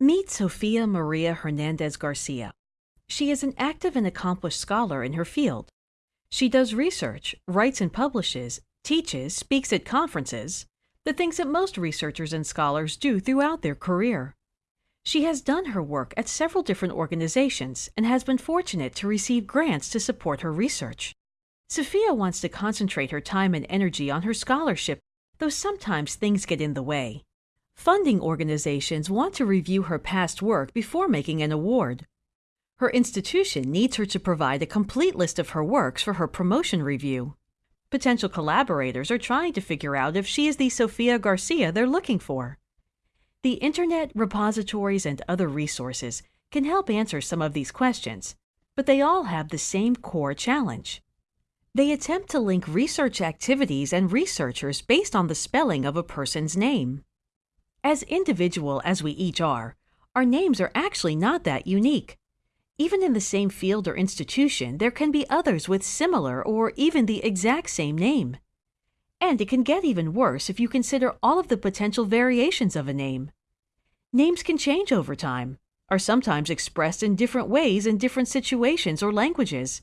Meet Sofia Maria Hernandez Garcia. She is an active and accomplished scholar in her field. She does research, writes and publishes, teaches, speaks at conferences, the things that most researchers and scholars do throughout their career. She has done her work at several different organizations and has been fortunate to receive grants to support her research. Sophia wants to concentrate her time and energy on her scholarship, though sometimes things get in the way. Funding organizations want to review her past work before making an award. Her institution needs her to provide a complete list of her works for her promotion review. Potential collaborators are trying to figure out if she is the Sofia Garcia they're looking for. The internet, repositories, and other resources can help answer some of these questions, but they all have the same core challenge. They attempt to link research activities and researchers based on the spelling of a person's name. As individual as we each are, our names are actually not that unique. Even in the same field or institution, there can be others with similar or even the exact same name. And it can get even worse if you consider all of the potential variations of a name. Names can change over time, are sometimes expressed in different ways in different situations or languages.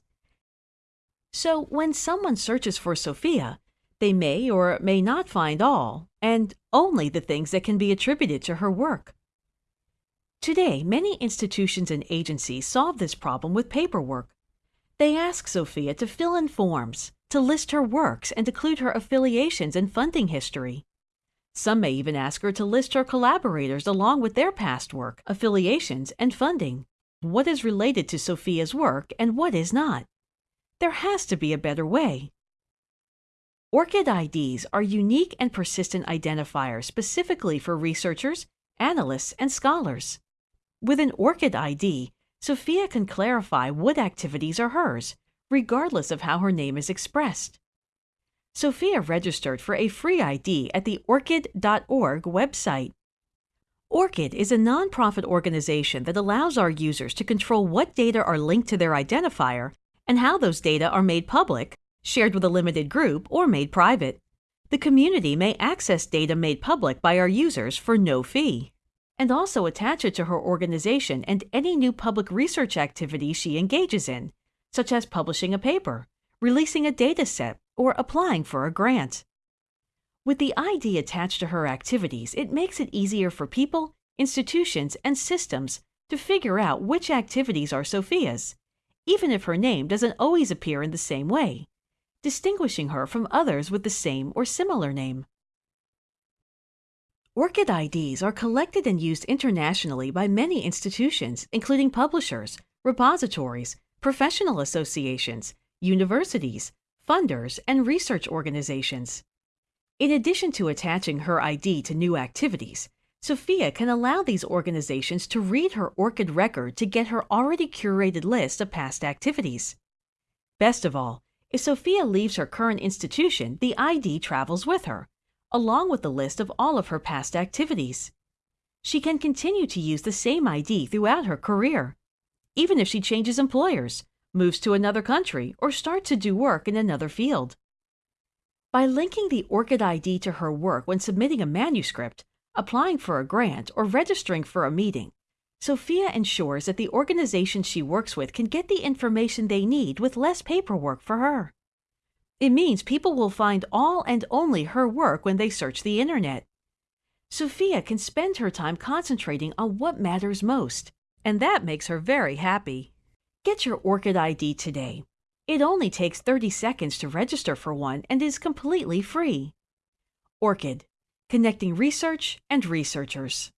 So when someone searches for Sofia, they may or may not find all, and only the things that can be attributed to her work. Today, many institutions and agencies solve this problem with paperwork. They ask Sophia to fill in forms, to list her works, and include her affiliations and funding history. Some may even ask her to list her collaborators along with their past work, affiliations, and funding. What is related to Sophia's work and what is not? There has to be a better way. ORCID IDs are unique and persistent identifiers specifically for researchers, analysts, and scholars. With an ORCID ID, Sophia can clarify what activities are hers, regardless of how her name is expressed. Sophia registered for a free ID at the ORCID.org website. ORCID is a nonprofit organization that allows our users to control what data are linked to their identifier and how those data are made public shared with a limited group, or made private. The community may access data made public by our users for no fee, and also attach it to her organization and any new public research activity she engages in, such as publishing a paper, releasing a data set, or applying for a grant. With the ID attached to her activities, it makes it easier for people, institutions, and systems to figure out which activities are Sophia's, even if her name doesn't always appear in the same way distinguishing her from others with the same or similar name. ORCID IDs are collected and used internationally by many institutions, including publishers, repositories, professional associations, universities, funders, and research organizations. In addition to attaching her ID to new activities, Sophia can allow these organizations to read her ORCID record to get her already curated list of past activities. Best of all, if Sophia leaves her current institution, the ID travels with her, along with the list of all of her past activities. She can continue to use the same ID throughout her career, even if she changes employers, moves to another country, or starts to do work in another field. By linking the ORCID ID to her work when submitting a manuscript, applying for a grant, or registering for a meeting, Sofia ensures that the organization she works with can get the information they need with less paperwork for her. It means people will find all and only her work when they search the internet. Sophia can spend her time concentrating on what matters most, and that makes her very happy. Get your ORCID ID today. It only takes 30 seconds to register for one and is completely free. ORCID, connecting research and researchers.